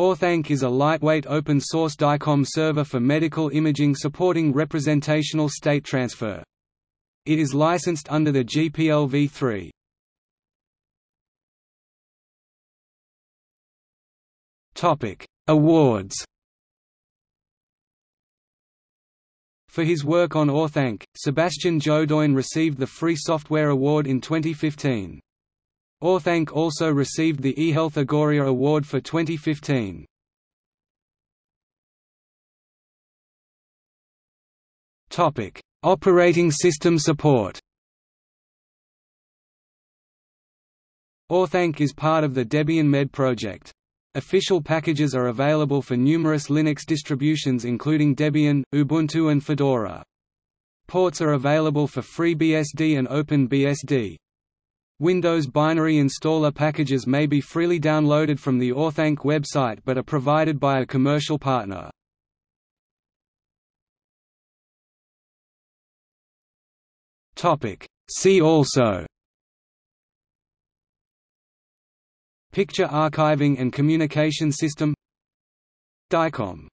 Orthanc is a lightweight open-source DICOM server for medical imaging supporting representational state transfer. It is licensed under the GPL v3. Topic: Awards. For his work on Orthanc, Sébastien Jodogne received the Free Software Award in 2015. Orthanc also received the eHealth Agoria Award for 2015. Topic: Operating system support. Orthanc is part of the Debian Med project. Official packages are available for numerous Linux distributions including Debian, Ubuntu and Fedora. Ports are available for FreeBSD and OpenBSD. Windows binary installer packages may be freely downloaded from the Orthanc website but are provided by a commercial partner. See also Picture archiving and communication system DICOM